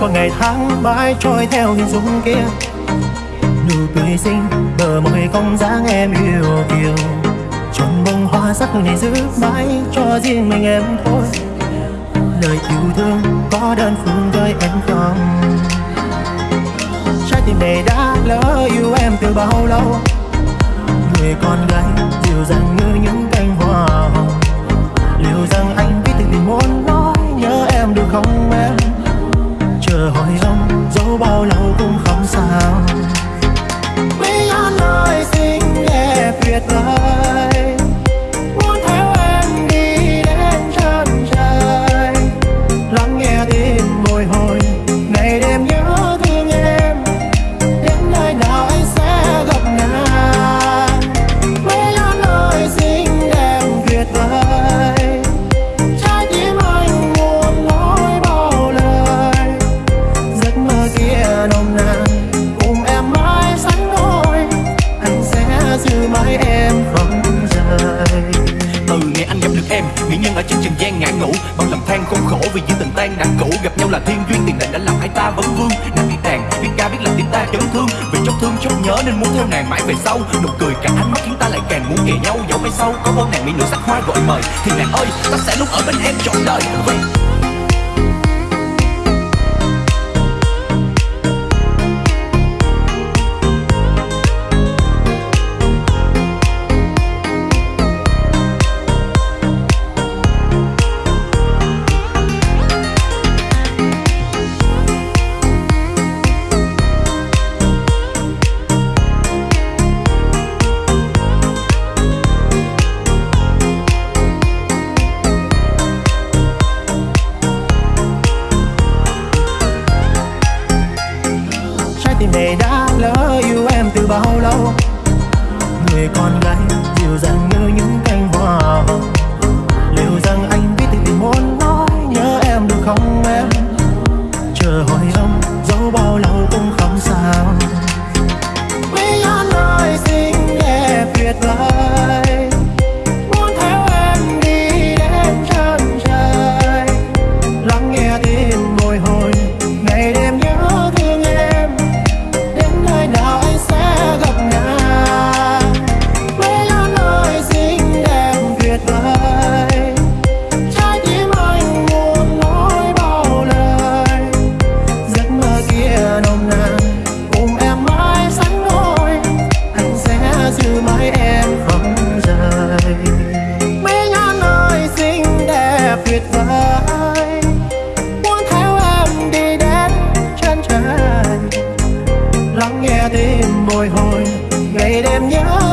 qua ngày tháng mãi trôi theo hình dung kia. Nụ cười xinh bờ môi cong dáng em yêu kiều. Trọn bông hoa sắc này giữ mãi cho riêng mình em thôi. Lời yêu thương có đơn phương với em không? Trái tim này đã lỡ yêu em từ bao lâu? Người con gái dịu dàng như những gian ngã ngủ, bao lầm than khốn khổ vì những tình tan đã cũ. Gặp nhau là thiên duyên tiền định đã làm hai ta vấn vương. Nàng biết đàn biết ca, biết làm tim ta chấn thương. Vì chốc thương chốc nhớ nên muốn theo nàng mãi về sau. Nụ cười cả ánh mắt khiến ta lại càng muốn kề nhau dẫu mai sau có vô nàng mỹ nữ sắc hoa gọi mời, thì nàng ơi, ta sẽ luôn ở bên em trọn đời. Vì này đã lỡ yêu em từ bao lâu? Người con gái dịu dàng như những ngày đêm nhớ